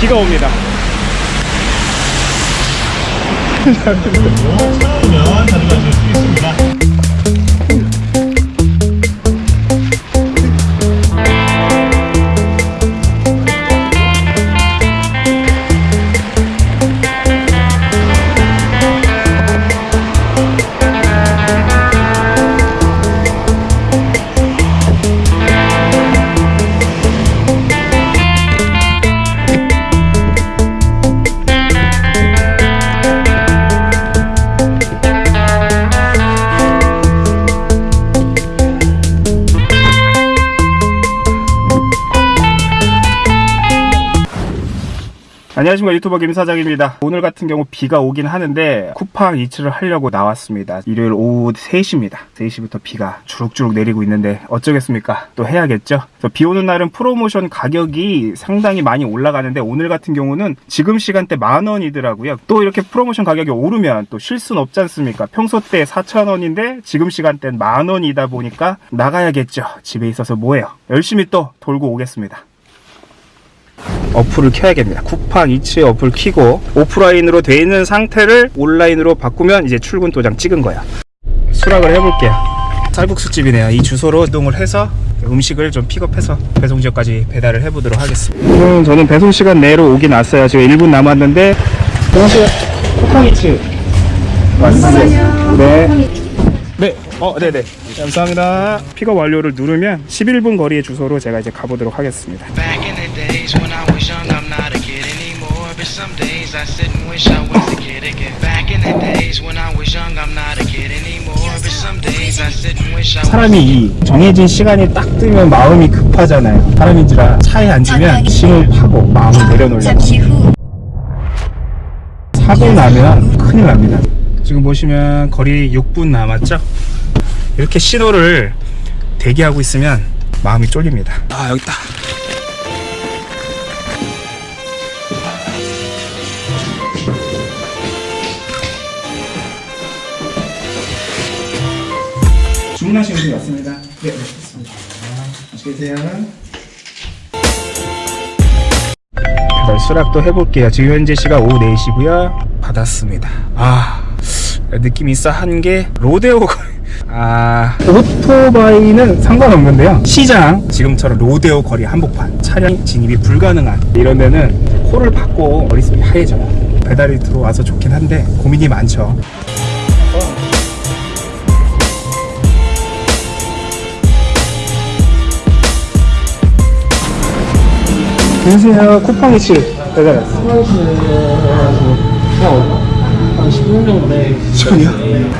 비가 옵니다. 찾아오면 가져가실 수 있습니다. 안녕하십니까. 유튜버 김사장입니다. 오늘 같은 경우 비가 오긴 하는데 쿠팡 이츠를 하려고 나왔습니다. 일요일 오후 3시입니다. 3시부터 비가 주룩주룩 내리고 있는데 어쩌겠습니까? 또 해야겠죠? 비 오는 날은 프로모션 가격이 상당히 많이 올라가는데 오늘 같은 경우는 지금 시간대 만 원이더라고요. 또 이렇게 프로모션 가격이 오르면 또쉴 수는 없지 않습니까? 평소 때 4천 원인데 지금 시간대는 만 원이다 보니까 나가야겠죠. 집에 있어서 뭐해요? 열심히 또 돌고 오겠습니다 어플을 켜야겠습니다. 쿠팡 이츠 어플 키고 오프라인으로 돼 있는 상태를 온라인으로 바꾸면 이제 출근 도장 찍은 거야. 수락을 해볼게요. 쌀국수 집이네요. 이 주소로 이동을 해서 음식을 좀 픽업해서 배송 지역까지 배달을 해보도록 하겠습니다. 음, 저는 배송 시간 내로 오긴 왔어요. 지금 1분 남았는데 안녕하세요. 쿠팡 이츠 왔습니다. 네. 네, 어, 네네. 감사합니다. 픽업 완료를 누르면 11분 거리의 주소로 제가 이제 가보도록 하겠습니다. And wish I was a kid again. Back in the days when I was young, I'm not a kid anymore. But some days I sit and wish I was. 사람이 이 정해진 시간이 딱 뜨면 마음이 급하잖아요. 사람인지라 차에 앉으면 심을 파고 마음을 내려놓으려고. 사고 나면 큰일 납니다. 지금 보시면 거리 6분 남았죠? 이렇게 신호를 대기하고 있으면 마음이 쫄립니다. 아, 여기 있다. 주문하신 분이 왔습니다. 네, 맛있겠습니다. 맛있게 드세요. 배달 수락도 해볼게요. 지금 현재 시각 오후 4시고요. 받았습니다. 아 느낌이 싸한 게 로데오. 아 오토바이는 상관없는데요. 시장 지금처럼 로데오 거리 한복판 차량 진입이 불가능한 이런 데는 코를 박고 머릿속이 하얘져요. 배달이 들어와서 좋긴 한데 고민이 많죠. 안녕하세요. 쿠팡이츠 배달 왔어요. 한 10분 정도 돼. 시간이요?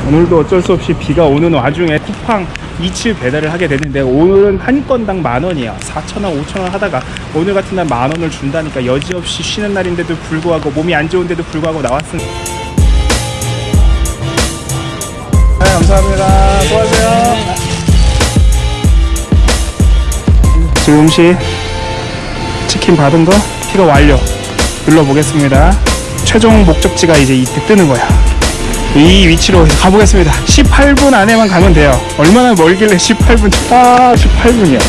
오늘도 어쩔 수 없이 비가 오는 와중에 쿠팡 2치 배달을 하게 됐는데 오늘은 한 건당 만 원이에요 4천원 5천원 하다가 오늘 같은 날 만 원을 준다니까 여지없이 쉬는 날인데도 불구하고 몸이 안 좋은데도 불구하고 나왔습니다 네, 감사합니다 수고하세요 지금 음 식 치킨 받은 거 픽업 완료. 눌러보겠습니다. 최종 목적지가 이제 이때 뜨는 거야. 이 위치로 가보겠습니다. 18분 안에만 가면 돼요. 얼마나 멀길래 18분 아 18분이요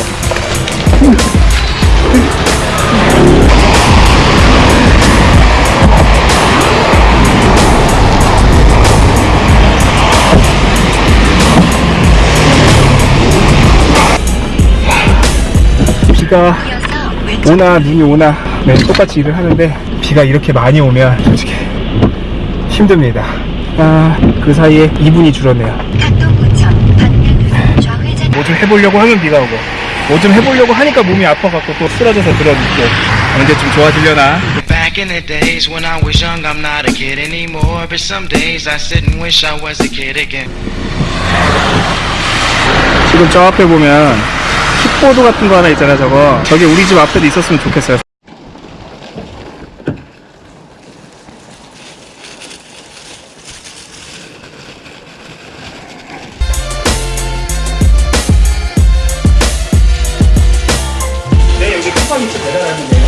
비가 오나 눈이 오나. 네, 똑같이 일을 하는데 비가 이렇게 많이 오면 솔직히 힘듭니다. 아, 그 사이에 2분이 줄었네요. 뭐 좀 해보려고 하면 비가 오고. 뭐 좀 해보려고 하니까 몸이 아파갖고 또 쓰러져서 들어눕고 언제 좀 좋아지려나? Back in the days when I was young, I'm not a kid anymore. But some days I sit and wish I was a kid again. 지금 저 앞에 보면 킥보드 같은 거 하나 있잖아요 저거. 저게 우리 집 앞에도 있었으면 좋겠어요. 네 여기 쿠팡이츠 배달하는데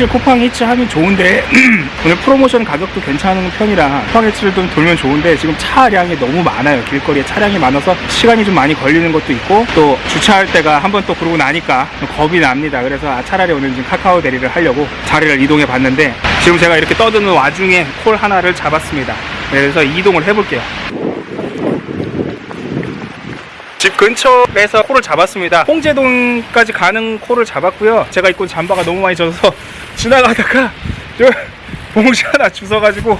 사실 쿠팡 히츠 하면 좋은데 오늘 프로모션 가격도 괜찮은 편이라 쿠팡 히츠를 좀 돌면 좋은데 지금 차량이 너무 많아요. 길거리에 차량이 많아서 시간이 좀 많이 걸리는 것도 있고 또 주차할 때가 한 번 또 그러고 나니까 좀 겁이 납니다. 그래서 아, 차라리 오늘 지금 카카오 대리를 하려고 자리를 이동해 봤는데 지금 제가 이렇게 떠드는 와중에 콜 하나를 잡았습니다. 그래서 이동을 해볼게요 집 근처에서 콜을 잡았습니다. 홍제동까지 가는 콜을 잡았고요. 제가 입고 잠바가 너무 많이 젖어서 지나가다가 저 봉지 하나 주워가지고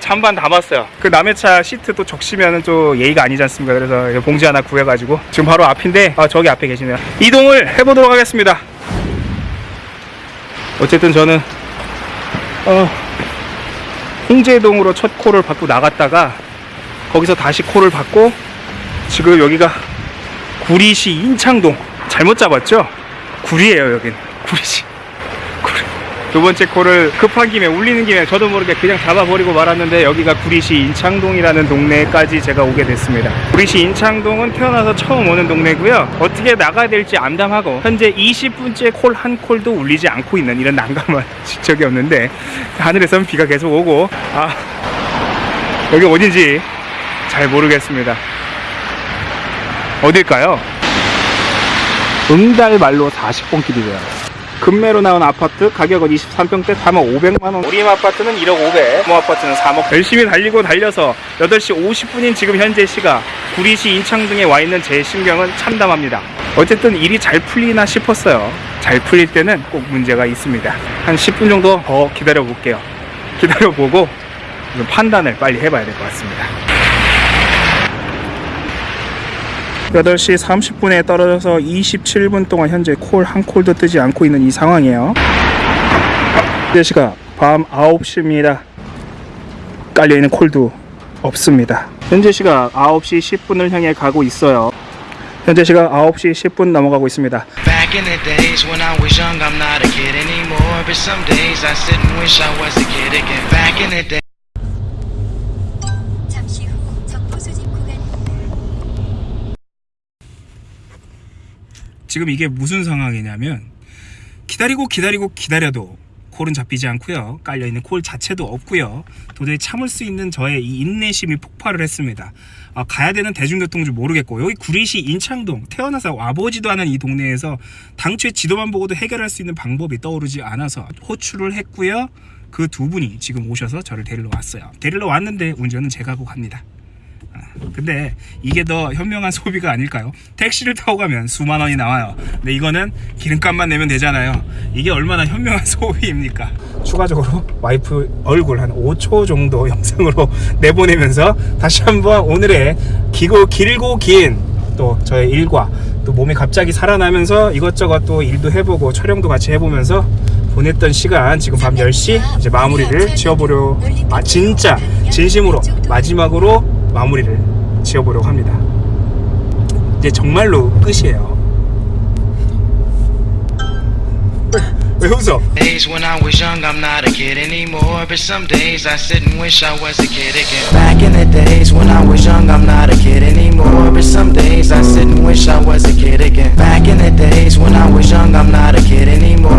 잠반 담았어요. 그 남의 차 시트 또 적시면은 또 예의가 아니지 않습니까? 그래서 봉지 하나 구해가지고 지금 바로 앞인데 아 저기 앞에 계시네요. 이동을 해보도록 하겠습니다. 어쨌든 저는 어, 홍제동으로 첫 콜을 받고 나갔다가 거기서 다시 콜을 받고 지금 여기가 구리시 인창동. 잘못 잡았죠? 구리예요 여긴. 구리시. 구리. 두 번째 콜을 급한 김에 울리는 김에 저도 모르게 그냥 잡아버리고 말았는데 여기가 구리시 인창동이라는 동네까지 제가 오게 됐습니다. 구리시 인창동은 태어나서 처음 오는 동네고요. 어떻게 나가야 될지 암담하고 현재 20분째 콜 한 콜도 울리지 않고 있는 이런 난감한 적이 없는데 하늘에선 비가 계속 오고. 아 여기 어딘지 잘 모르겠습니다 어딜까요? 응달말로 40번 길이래요. 금매로 나온 아파트 가격은 23평대 3억 500만원. 우리 아파트는 1억 500모 아파트는 3억. 열심히 달리고 달려서 8시 50분인 지금 현재 시각 구리시 인창동에 와 있는 제 심경은 참담합니다. 어쨌든 일이 잘 풀리나 싶었어요. 잘 풀릴 때는 꼭 문제가 있습니다. 한 10분 정도 더 기다려 볼게요. 기다려 보고 좀 판단을 빨리 해봐야 될 것 같습니다 8시 30분에 떨어져서 27분 동안 현재 콜 한 콜도 뜨지 않고 있는 이 상황이에요. 현재 시각 밤 9시입니다. 깔려있는 콜도 없습니다. 현재 시각 9시 10분을 향해 가고 있어요. 현재 시각 9시 10분 넘어가고 있습니다. 지금 이게 무슨 상황이냐면 기다리고 기다리고 기다려도 콜은 잡히지 않고요. 깔려 있는 콜 자체도 없고요. 도저히 참을 수 있는 저의 이 인내심이 폭발을 했습니다. 아, 가야 되는 대중교통 줄 모르겠고 여기 구리시 인창동 태어나서 와보지도 않은 이 동네에서 당초에 지도만 보고도 해결할 수 있는 방법이 떠오르지 않아서 호출을 했고요. 그 두 분이 지금 오셔서 저를 데리러 왔어요. 데리러 왔는데 운전은 제가 하고 갑니다. 근데 이게 더 현명한 소비가 아닐까요? 택시를 타고 가면 수만 원이 나와요. 근데 이거는 기름값만 내면 되잖아요. 이게 얼마나 현명한 소비입니까? 추가적으로 와이프 얼굴 한 5초 정도 영상으로 내보내면서 다시 한번 오늘의 기고 길고 긴 또 저의 일과 또 몸이 갑자기 살아나면서 이것저것 또 일도 해보고 촬영도 같이 해보면서 보냈던 시간 지금 밤 10시 이제 마무리를 지어보려 아 진짜 진심으로 마지막으로 마무리를 지어보려고 합니다 이제 정말로 끝이에요 왜 웃어? Days when I was young, I'm not a kid anymore But some days I sit and wish I was a kid again Back in the days when I was young, I'm not a kid anymore But some days I sit and wish I was a kid again Back in the days when I was young, I'm not a kid anymore